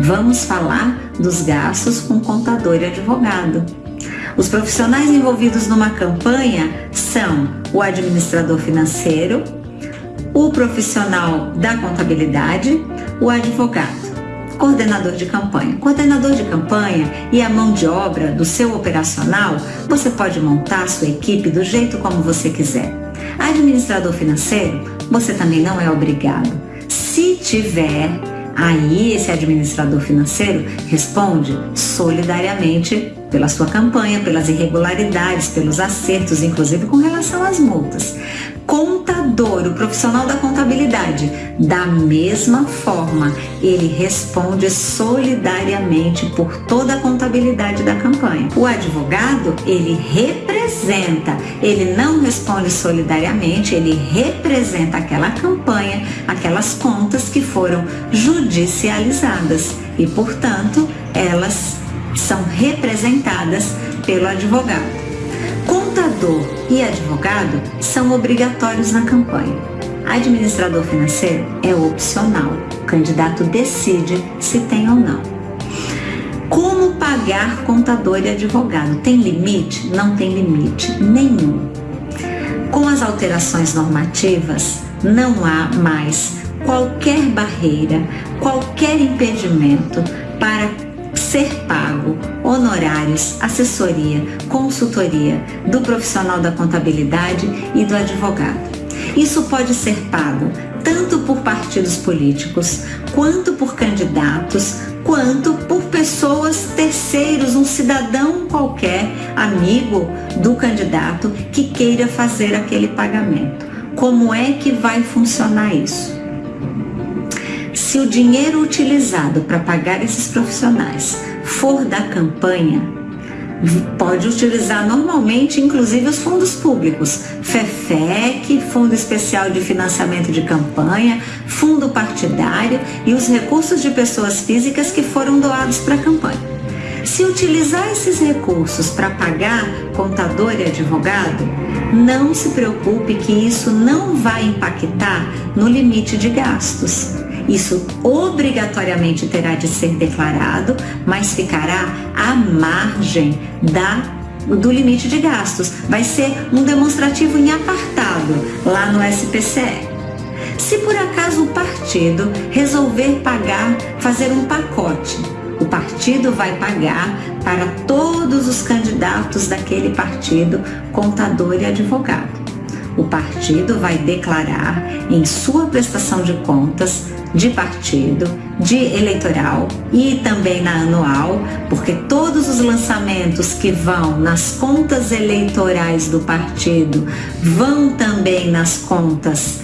Vamos falar dos gastos com contador e advogado. Os profissionais envolvidos numa campanha são o administrador financeiro, o profissional da contabilidade, o advogado coordenador de campanha. Coordenador de campanha e a mão de obra do seu operacional, você pode montar sua equipe do jeito como você quiser. Administrador financeiro, você também não é obrigado. Tiver, aí esse administrador financeiro responde solidariamente pela sua campanha, pelas irregularidades, pelos acertos, inclusive com relação às multas contador, o profissional da contabilidade, da mesma forma, ele responde solidariamente por toda a contabilidade da campanha. O advogado, ele representa, ele não responde solidariamente, ele representa aquela campanha, aquelas contas que foram judicializadas e, portanto, elas são representadas pelo advogado. Contador e advogado são obrigatórios na campanha. Administrador financeiro é opcional. O candidato decide se tem ou não. Como pagar contador e advogado? Tem limite? Não tem limite nenhum. Com as alterações normativas, não há mais qualquer barreira, qualquer impedimento para ser pago honorários, assessoria, consultoria do profissional da contabilidade e do advogado. Isso pode ser pago tanto por partidos políticos, quanto por candidatos, quanto por pessoas terceiros, um cidadão qualquer, amigo do candidato que queira fazer aquele pagamento. Como é que vai funcionar isso? Se o dinheiro utilizado para pagar esses profissionais for da campanha, pode utilizar normalmente, inclusive, os fundos públicos, FEFEC, Fundo Especial de Financiamento de Campanha, Fundo Partidário e os recursos de pessoas físicas que foram doados para a campanha. Se utilizar esses recursos para pagar contador e advogado, não se preocupe que isso não vai impactar no limite de gastos. Isso obrigatoriamente terá de ser declarado, mas ficará à margem da do limite de gastos. Vai ser um demonstrativo em apartado lá no SPCE. Se por acaso o partido resolver pagar, fazer um pacote, o partido vai pagar para todos os candidatos daquele partido, contador e advogado. O partido vai declarar em sua prestação de contas de partido, de eleitoral e também na anual, porque todos os lançamentos que vão nas contas eleitorais do partido vão também nas contas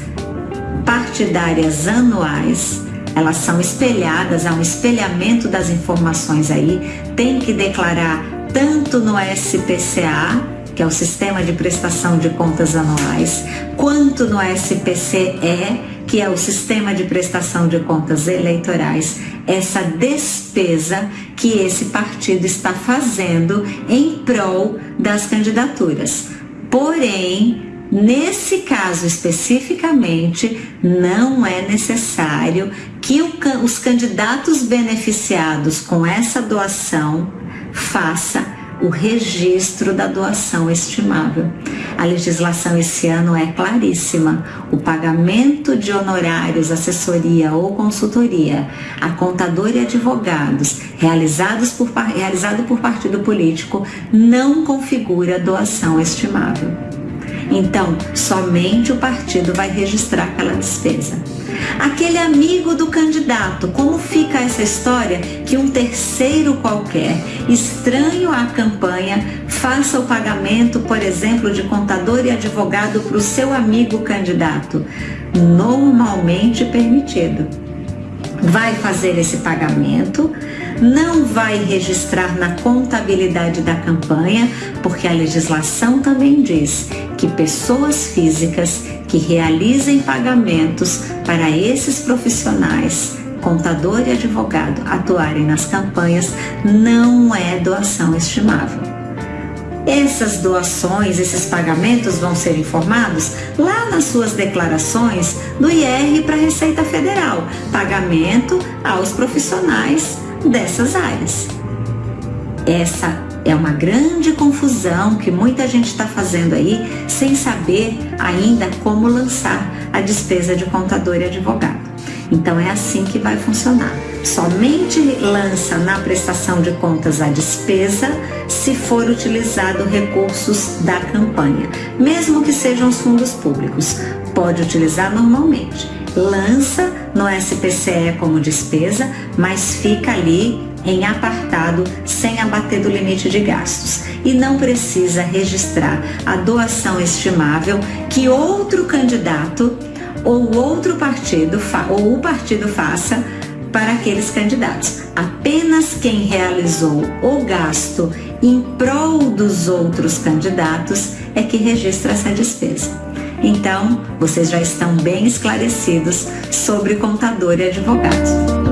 partidárias anuais. Elas são espelhadas, há um espelhamento das informações aí, tem que declarar tanto no SPCA, que é o Sistema de Prestação de Contas Anuais, quanto no SPCE, que é o sistema de prestação de contas eleitorais, essa despesa que esse partido está fazendo em prol das candidaturas. Porém, Nesse caso especificamente, não é necessário que os candidatos beneficiados com essa doação faça o registro da doação estimável. Legislação esse ano é claríssima. O pagamento de honorários, assessoria ou consultoria a contador e advogados realizados por, realizado por partido político não configura doação estimável. Então, somente o partido vai registrar aquela despesa. Aquele amigo do candidato, como fica essa história que um terceiro qualquer, estranho à campanha, faça o pagamento, por exemplo, de contador e advogado para o seu amigo candidato? Normalmente permitido. Vai fazer esse pagamento, não vai registrar na contabilidade da campanha, porque a legislação também diz que pessoas físicas que realizem pagamentos para esses profissionais, contador e advogado, atuarem nas campanhas, não é doação estimável. essas doações, esses pagamentos vão ser informados lá nas suas declarações do IR para a Receita Federal, pagamento aos profissionais dessas áreas. Essa é uma grande confusão que muita gente está fazendo aí sem saber ainda como lançar a despesa de contador e advogado. Então é assim que vai funcionar. Somente lança na prestação de contas a despesa se for utilizado recursos da campanha, mesmo que sejam os fundos públicos. Pode utilizar normalmente. Lança no SPCE como despesa, mas fica ali em apartado sem abater do limite de gastos e não precisa registrar a doação estimável que outro candidato ou outro partido ou o partido faça para aqueles candidatos. Apenas quem realizou o gasto em prol dos outros candidatos é que registra essa despesa. Então, vocês já estão bem esclarecidos sobre contador e advogado.